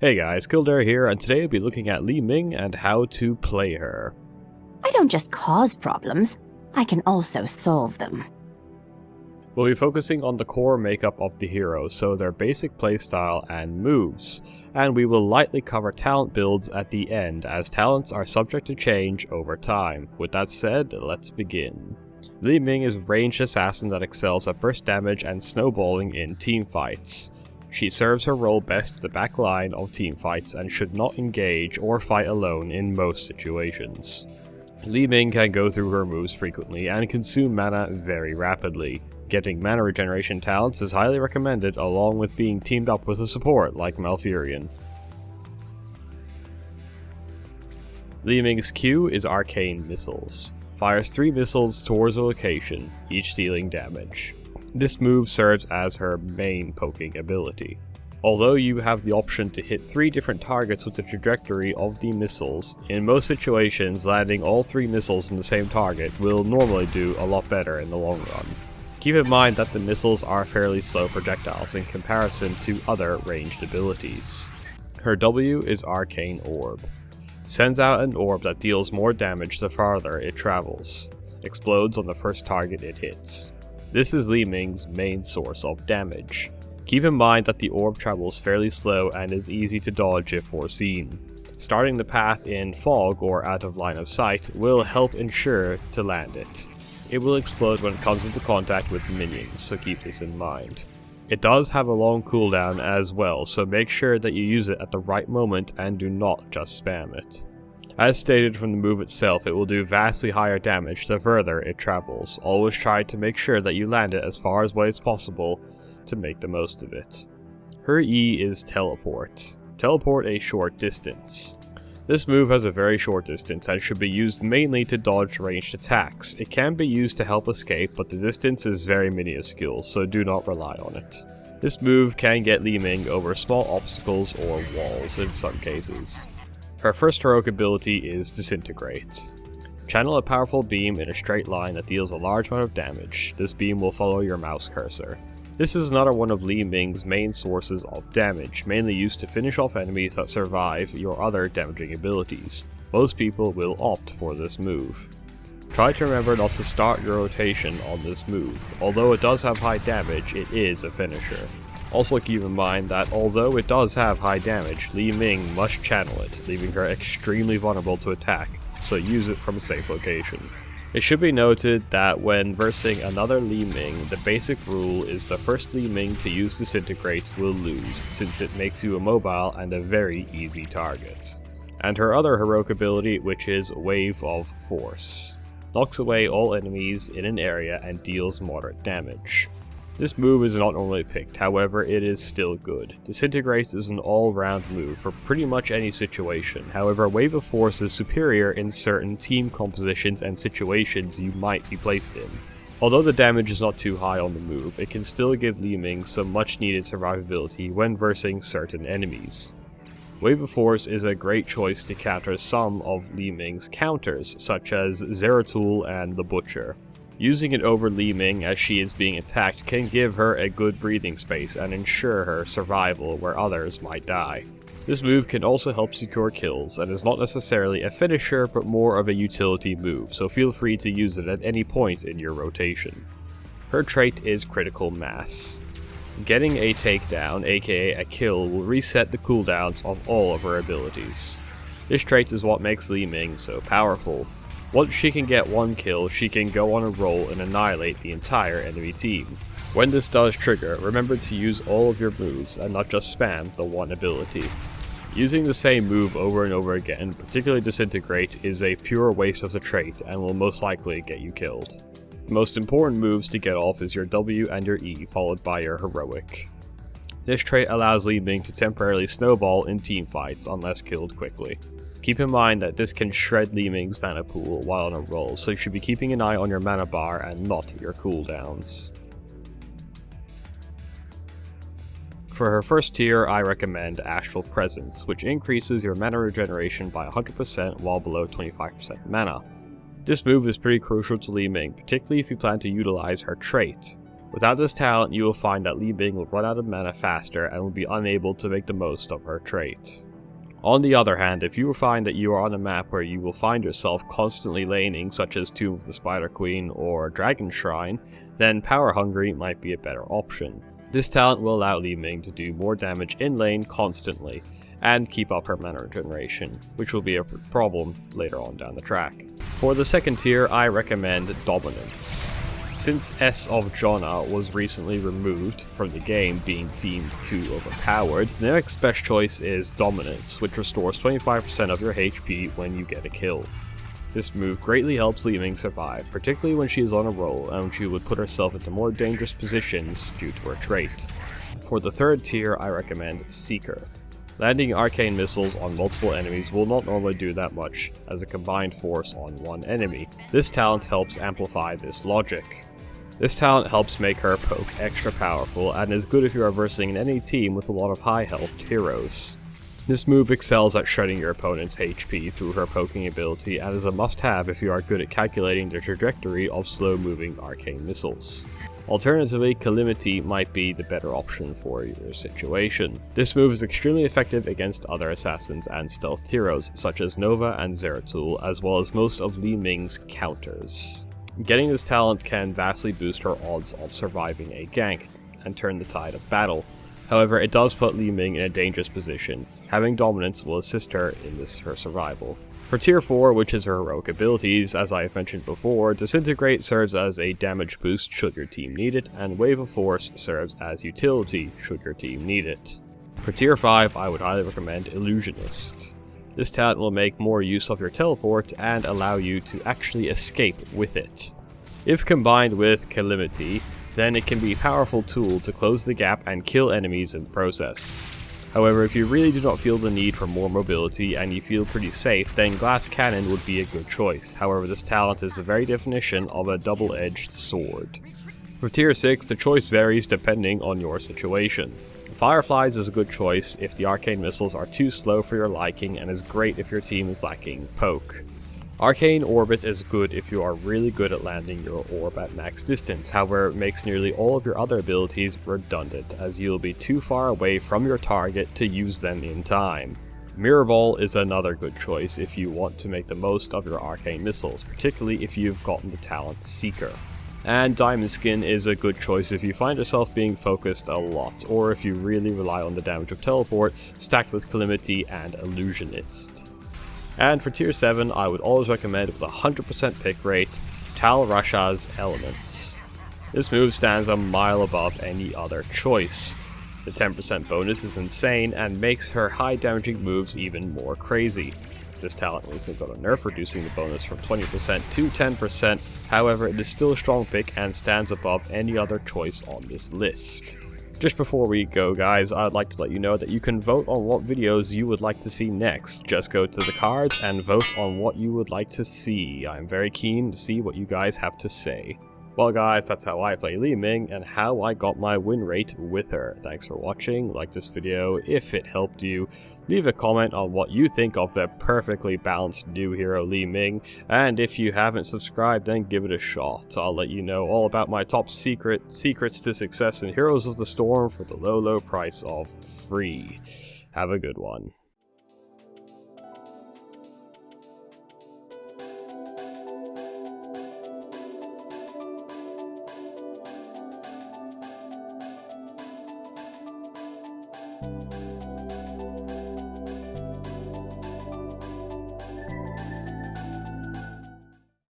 Hey guys, Kildare here, and today we'll be looking at Li Ming and how to play her. I don't just cause problems, I can also solve them. We'll be focusing on the core makeup of the hero, so their basic playstyle and moves, and we will lightly cover talent builds at the end, as talents are subject to change over time. With that said, let's begin. Li Ming is a ranged assassin that excels at burst damage and snowballing in team fights. She serves her role best at the back line of team fights and should not engage or fight alone in most situations. Li Ming can go through her moves frequently and consume mana very rapidly. Getting mana regeneration talents is highly recommended along with being teamed up with a support like Malfurion. Li Ming's Q is Arcane Missiles. Fires 3 missiles towards a location, each dealing damage. This move serves as her main poking ability. Although you have the option to hit three different targets with the trajectory of the missiles, in most situations landing all three missiles on the same target will normally do a lot better in the long run. Keep in mind that the missiles are fairly slow projectiles in comparison to other ranged abilities. Her W is Arcane Orb. Sends out an orb that deals more damage the farther it travels. Explodes on the first target it hits. This is Li Ming's main source of damage. Keep in mind that the orb travels fairly slow and is easy to dodge if foreseen. Starting the path in fog or out of line of sight will help ensure to land it. It will explode when it comes into contact with minions, so keep this in mind. It does have a long cooldown as well, so make sure that you use it at the right moment and do not just spam it. As stated from the move itself, it will do vastly higher damage the further it travels. Always try to make sure that you land it as far away as possible to make the most of it. Her E is Teleport. Teleport a short distance. This move has a very short distance and should be used mainly to dodge ranged attacks. It can be used to help escape, but the distance is very minuscule, so do not rely on it. This move can get Li Ming over small obstacles or walls in some cases. Her first heroic ability is Disintegrate. Channel a powerful beam in a straight line that deals a large amount of damage. This beam will follow your mouse cursor. This is another one of Li Ming's main sources of damage, mainly used to finish off enemies that survive your other damaging abilities. Most people will opt for this move. Try to remember not to start your rotation on this move. Although it does have high damage, it is a finisher. Also keep in mind that although it does have high damage, Li Ming must channel it, leaving her extremely vulnerable to attack, so use it from a safe location. It should be noted that when versing another Li Ming, the basic rule is the first Li Ming to use Disintegrate will lose, since it makes you immobile and a very easy target. And her other heroic ability, which is Wave of Force. Knocks away all enemies in an area and deals moderate damage. This move is not normally picked, however it is still good. Disintegrate is an all-round move for pretty much any situation, however Wave of Force is superior in certain team compositions and situations you might be placed in. Although the damage is not too high on the move, it can still give Li Ming some much needed survivability when versing certain enemies. Wave of Force is a great choice to counter some of Li Ming's counters, such as Zeratul and the Butcher. Using it over Li Ming as she is being attacked can give her a good breathing space and ensure her survival where others might die. This move can also help secure kills, and is not necessarily a finisher but more of a utility move, so feel free to use it at any point in your rotation. Her trait is Critical Mass. Getting a takedown, aka a kill, will reset the cooldowns of all of her abilities. This trait is what makes Li Ming so powerful, once she can get one kill, she can go on a roll and annihilate the entire enemy team. When this does trigger, remember to use all of your moves and not just spam the one ability. Using the same move over and over again, particularly Disintegrate, is a pure waste of the trait and will most likely get you killed. The most important moves to get off is your W and your E, followed by your Heroic. This trait allows Li Ming to temporarily snowball in teamfights unless killed quickly. Keep in mind that this can shred Li Ming's mana pool while on a roll, so you should be keeping an eye on your mana bar and not your cooldowns. For her first tier, I recommend Astral Presence, which increases your mana regeneration by 100% while below 25% mana. This move is pretty crucial to Li Ming, particularly if you plan to utilize her trait. Without this talent, you will find that Li Ming will run out of mana faster and will be unable to make the most of her trait. On the other hand, if you find that you are on a map where you will find yourself constantly laning, such as Tomb of the Spider Queen or Dragon Shrine, then Power Hungry might be a better option. This talent will allow Li Ming to do more damage in lane constantly, and keep up her mana regeneration, which will be a problem later on down the track. For the second tier, I recommend Dominance. Since S of Jonna was recently removed from the game being deemed too overpowered, the next best choice is Dominance, which restores 25% of your HP when you get a kill. This move greatly helps Li Ming survive, particularly when she is on a roll and she would put herself into more dangerous positions due to her trait. For the third tier, I recommend Seeker. Landing arcane missiles on multiple enemies will not normally do that much as a combined force on one enemy. This talent helps amplify this logic. This talent helps make her poke extra powerful and is good if you are versing in any team with a lot of high health heroes. This move excels at shredding your opponent's HP through her poking ability and is a must-have if you are good at calculating the trajectory of slow-moving arcane missiles. Alternatively, Calamity might be the better option for your situation. This move is extremely effective against other assassins and stealth heroes, such as Nova and Zeratul, as well as most of Li Ming's counters. Getting this talent can vastly boost her odds of surviving a gank, and turn the tide of battle. However, it does put Li Ming in a dangerous position. Having dominance will assist her in this her survival. For tier 4, which is her heroic abilities, as I have mentioned before, Disintegrate serves as a damage boost should your team need it, and Wave of Force serves as utility should your team need it. For tier 5, I would highly recommend Illusionist. This talent will make more use of your teleport and allow you to actually escape with it. If combined with Calamity, then it can be a powerful tool to close the gap and kill enemies in the process. However, if you really do not feel the need for more mobility and you feel pretty safe, then Glass Cannon would be a good choice. However, this talent is the very definition of a double-edged sword. For tier 6, the choice varies depending on your situation. Fireflies is a good choice if the arcane missiles are too slow for your liking and is great if your team is lacking poke. Arcane Orbit is good if you are really good at landing your orb at max distance, however it makes nearly all of your other abilities redundant as you'll be too far away from your target to use them in time. Mirror Ball is another good choice if you want to make the most of your arcane missiles, particularly if you've gotten the talent Seeker. And Diamond Skin is a good choice if you find yourself being focused a lot, or if you really rely on the damage of Teleport, stacked with Calamity and Illusionist. And for tier 7, I would always recommend with a 100% pick rate, Tal Rasha's Elements. This move stands a mile above any other choice. The 10% bonus is insane and makes her high damaging moves even more crazy. This talent recently got a nerf, reducing the bonus from 20% to 10%, however it is still a strong pick and stands above any other choice on this list. Just before we go guys, I'd like to let you know that you can vote on what videos you would like to see next. Just go to the cards and vote on what you would like to see. I'm very keen to see what you guys have to say. Well guys, that's how I play Li Ming and how I got my win rate with her. Thanks for watching, like this video if it helped you, leave a comment on what you think of the perfectly balanced new hero Li Ming, and if you haven't subscribed then give it a shot. I'll let you know all about my top secret secrets to success in Heroes of the Storm for the low low price of free. Have a good one.